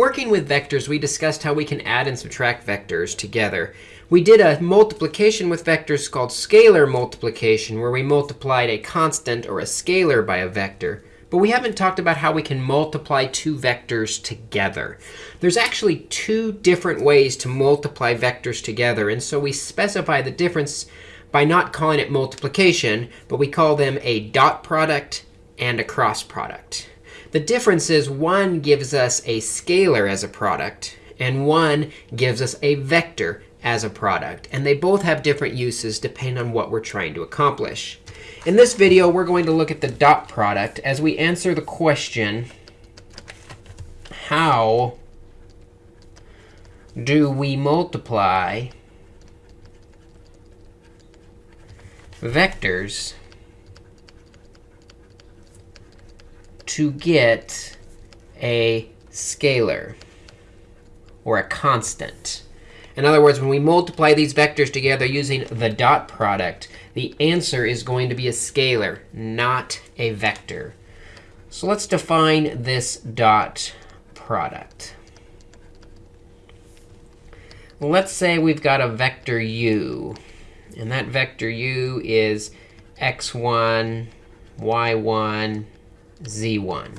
Working with vectors, we discussed how we can add and subtract vectors together. We did a multiplication with vectors called scalar multiplication, where we multiplied a constant or a scalar by a vector. But we haven't talked about how we can multiply two vectors together. There's actually two different ways to multiply vectors together. And so we specify the difference by not calling it multiplication, but we call them a dot product and a cross product. The difference is one gives us a scalar as a product, and one gives us a vector as a product. And they both have different uses depending on what we're trying to accomplish. In this video, we're going to look at the dot product as we answer the question, how do we multiply vectors to get a scalar or a constant. In other words, when we multiply these vectors together using the dot product, the answer is going to be a scalar, not a vector. So let's define this dot product. Let's say we've got a vector u. And that vector u is x1, y1, z1.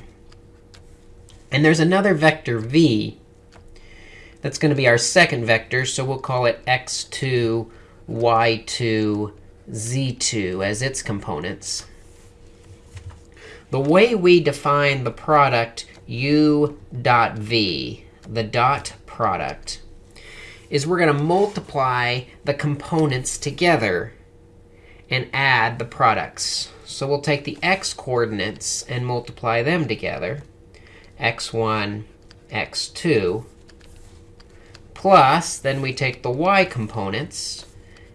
And there's another vector v that's going to be our second vector. So we'll call it x2, y2, z2 as its components. The way we define the product u dot v, the dot product, is we're going to multiply the components together and add the products. So we'll take the x coordinates and multiply them together, x1, x2, plus then we take the y components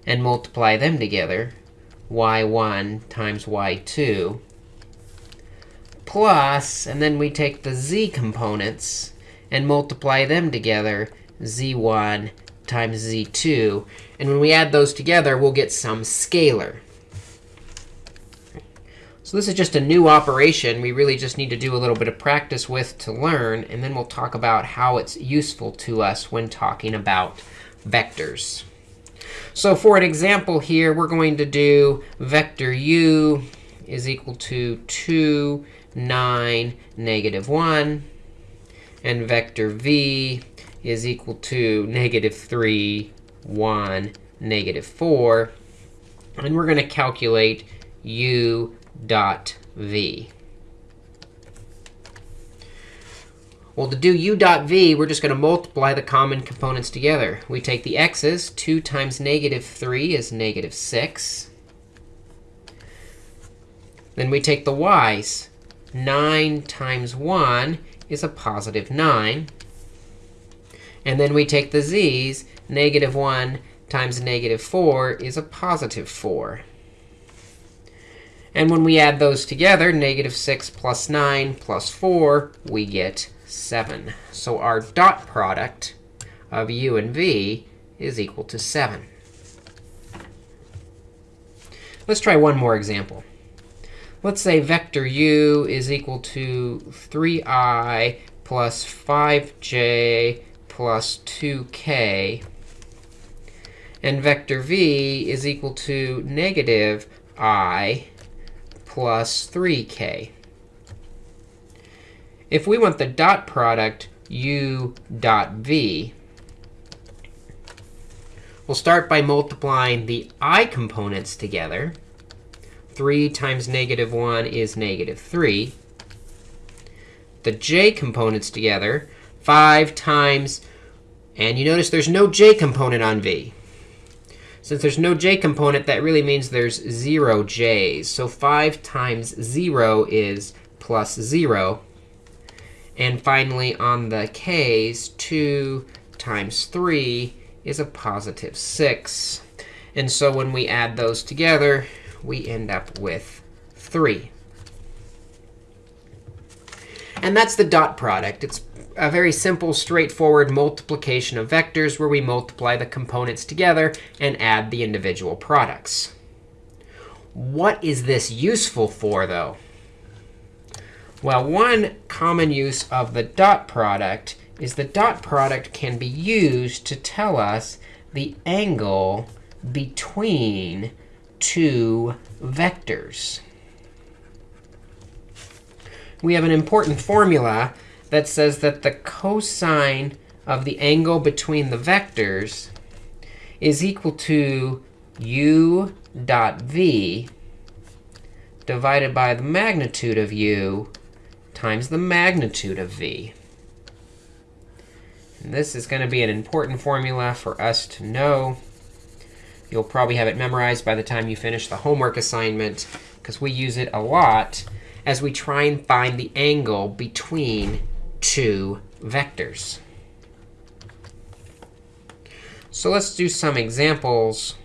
and multiply them together, y1 times y2, plus, and then we take the z components and multiply them together, z1 times z2. And when we add those together, we'll get some scalar. So this is just a new operation we really just need to do a little bit of practice with to learn. And then we'll talk about how it's useful to us when talking about vectors. So for an example here, we're going to do vector u is equal to 2, 9, negative 1. And vector v is equal to negative 3, 1, negative 4. And we're going to calculate u dot v. Well, to do u dot v, we're just going to multiply the common components together. We take the x's. 2 times negative 3 is negative 6. Then we take the y's. 9 times 1 is a positive 9. And then we take the z's. Negative 1 times negative 4 is a positive 4. And when we add those together, negative 6 plus 9 plus 4, we get 7. So our dot product of u and v is equal to 7. Let's try one more example. Let's say vector u is equal to 3i plus 5j plus 2k. And vector v is equal to negative i plus 3k. If we want the dot product u dot v, we'll start by multiplying the i components together. 3 times negative 1 is negative 3. The j components together, 5 times, and you notice there's no j component on v. Since there's no j component, that really means there's 0 j's. So 5 times 0 is plus 0. And finally, on the k's, 2 times 3 is a positive 6. And so when we add those together, we end up with 3. And that's the dot product. It's a very simple, straightforward multiplication of vectors where we multiply the components together and add the individual products. What is this useful for, though? Well, one common use of the dot product is the dot product can be used to tell us the angle between two vectors. We have an important formula that says that the cosine of the angle between the vectors is equal to u dot v divided by the magnitude of u times the magnitude of v. And this is going to be an important formula for us to know. You'll probably have it memorized by the time you finish the homework assignment, because we use it a lot as we try and find the angle between two vectors. So let's do some examples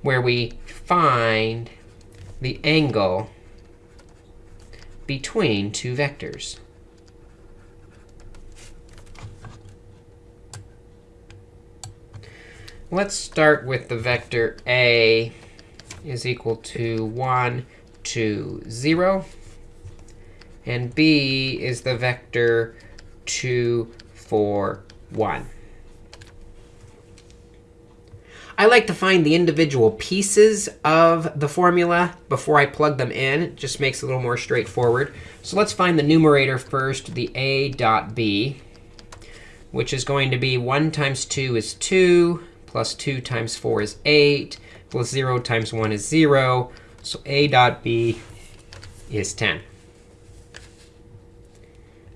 where we find the angle between two vectors. Let's start with the vector a is equal to 1, 2, 0. And b is the vector 2, 4, 1. I like to find the individual pieces of the formula before I plug them in. It just makes it a little more straightforward. So let's find the numerator first, the a dot b, which is going to be 1 times 2 is 2, plus 2 times 4 is 8, plus 0 times 1 is 0. So a dot b is 10.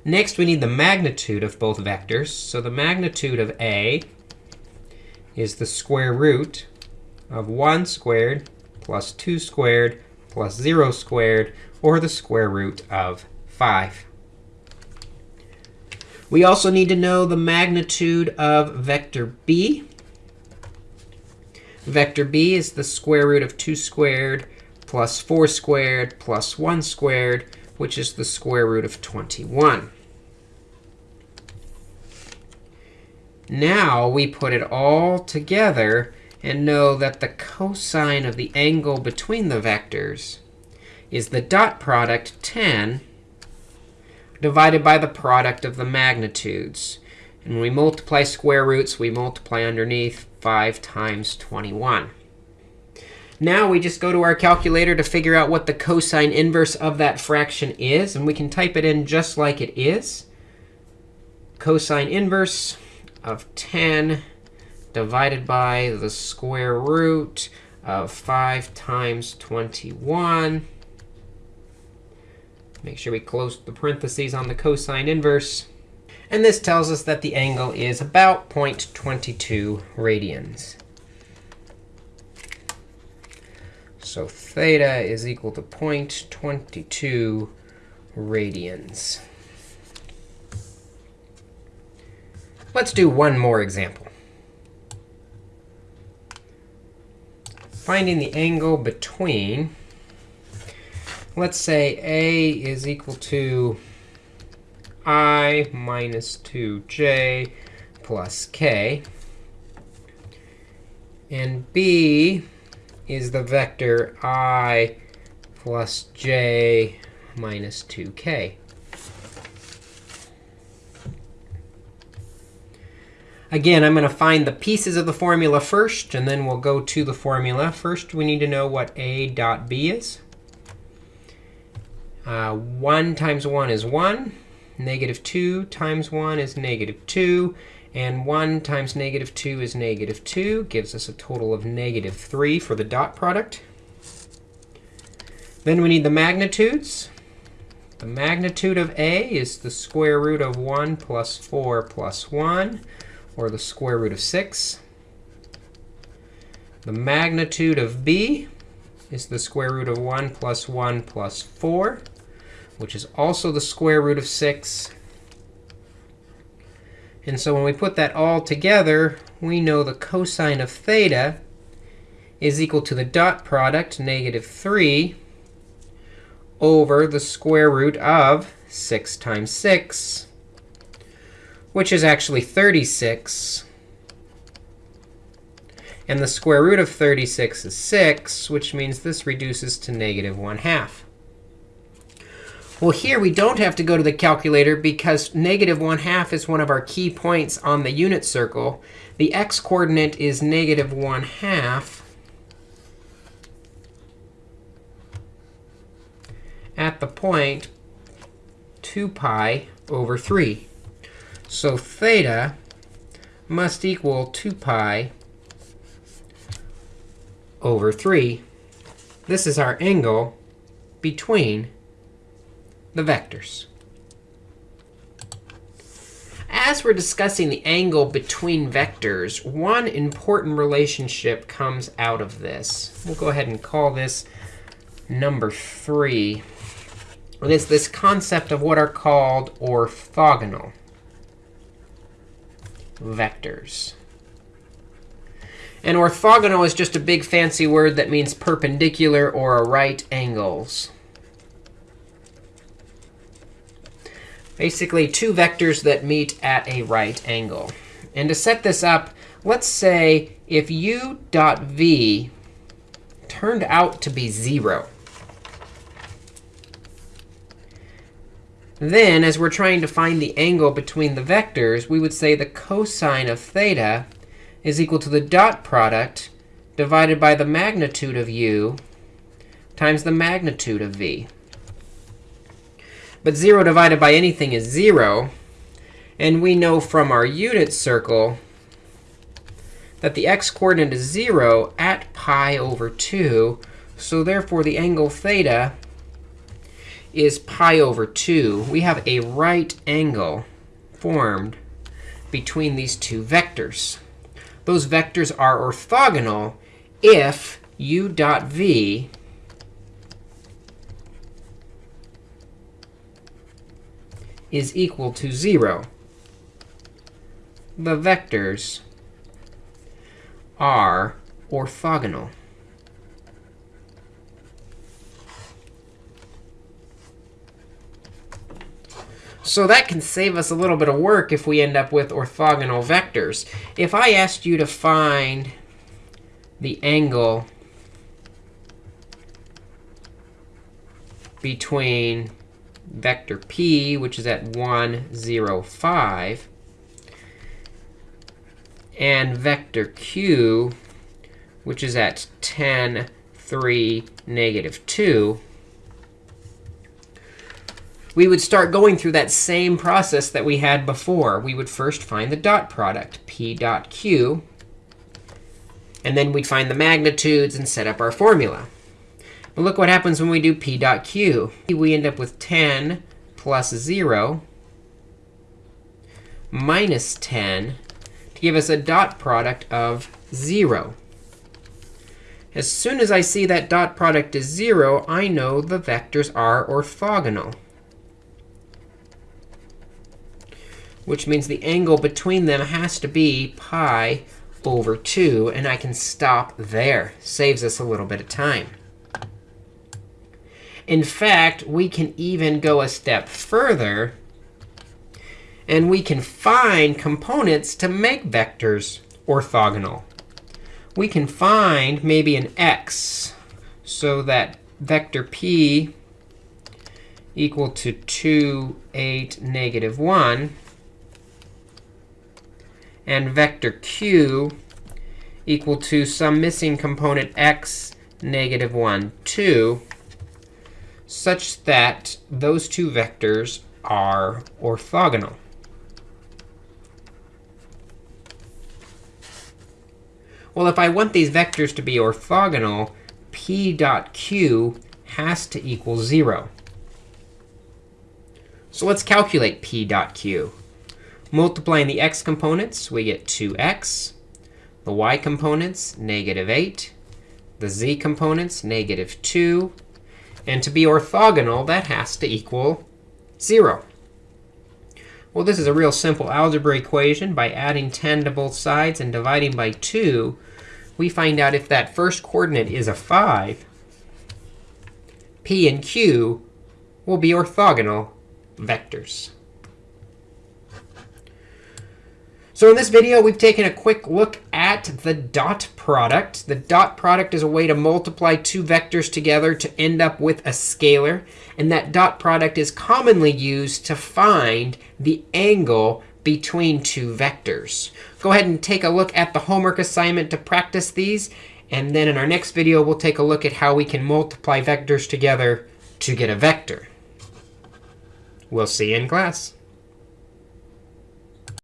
Next, we need the magnitude of both vectors. So the magnitude of a is the square root of 1 squared plus 2 squared plus 0 squared, or the square root of 5. We also need to know the magnitude of vector b. Vector b is the square root of 2 squared plus 4 squared plus 1 squared, which is the square root of 21. Now we put it all together and know that the cosine of the angle between the vectors is the dot product 10 divided by the product of the magnitudes. And when we multiply square roots, we multiply underneath 5 times 21. Now we just go to our calculator to figure out what the cosine inverse of that fraction is. And we can type it in just like it is. Cosine inverse of 10 divided by the square root of 5 times 21. Make sure we close the parentheses on the cosine inverse. And this tells us that the angle is about 0.22 radians. So theta is equal to 0.22 radians. Let's do one more example. Finding the angle between, let's say a is equal to i minus 2j plus k. And b is the vector i plus j minus 2k. Again, I'm going to find the pieces of the formula first, and then we'll go to the formula. First, we need to know what a dot b is. Uh, 1 times 1 is 1. Negative 2 times 1 is negative 2. And 1 times negative 2 is negative 2. Gives us a total of negative 3 for the dot product. Then we need the magnitudes. The magnitude of a is the square root of 1 plus 4 plus 1 or the square root of 6. The magnitude of b is the square root of 1 plus 1 plus 4, which is also the square root of 6. And so when we put that all together, we know the cosine of theta is equal to the dot product, negative 3, over the square root of 6 times 6, which is actually 36. And the square root of 36 is 6, which means this reduces to negative 1 half. Well, here we don't have to go to the calculator because negative 1 half is one of our key points on the unit circle. The x coordinate is negative 1 half. at the point 2 pi over 3. So theta must equal 2 pi over 3. This is our angle between the vectors. As we're discussing the angle between vectors, one important relationship comes out of this. We'll go ahead and call this number 3. And it's this concept of what are called orthogonal vectors. And orthogonal is just a big fancy word that means perpendicular or right angles. Basically, two vectors that meet at a right angle. And to set this up, let's say if u dot v turned out to be 0. Then, as we're trying to find the angle between the vectors, we would say the cosine of theta is equal to the dot product divided by the magnitude of u times the magnitude of v. But 0 divided by anything is 0. And we know from our unit circle that the x-coordinate is 0 at pi over 2. So therefore, the angle theta is pi over 2. We have a right angle formed between these two vectors those vectors are orthogonal if u dot v is equal to 0. The vectors are orthogonal. So that can save us a little bit of work if we end up with orthogonal vectors. If I asked you to find the angle between vector p, which is at 1, 0, 5, and vector q, which is at 10, 3, negative 2, we would start going through that same process that we had before. We would first find the dot product, p dot q. And then we'd find the magnitudes and set up our formula. But look what happens when we do p dot q. We end up with 10 plus 0 minus 10 to give us a dot product of 0. As soon as I see that dot product is 0, I know the vectors are orthogonal. which means the angle between them has to be pi over 2. And I can stop there. Saves us a little bit of time. In fact, we can even go a step further. And we can find components to make vectors orthogonal. We can find maybe an x so that vector p equal to 2, 8, negative 1 and vector q equal to some missing component x negative 1, 2, such that those two vectors are orthogonal. Well, if I want these vectors to be orthogonal, p dot q has to equal 0. So let's calculate p dot q. Multiplying the x components, we get 2x. The y components, negative 8. The z components, negative 2. And to be orthogonal, that has to equal 0. Well, this is a real simple algebra equation. By adding 10 to both sides and dividing by 2, we find out if that first coordinate is a 5, p and q will be orthogonal vectors. So in this video, we've taken a quick look at the dot product. The dot product is a way to multiply two vectors together to end up with a scalar. And that dot product is commonly used to find the angle between two vectors. Go ahead and take a look at the homework assignment to practice these. And then in our next video, we'll take a look at how we can multiply vectors together to get a vector. We'll see you in class.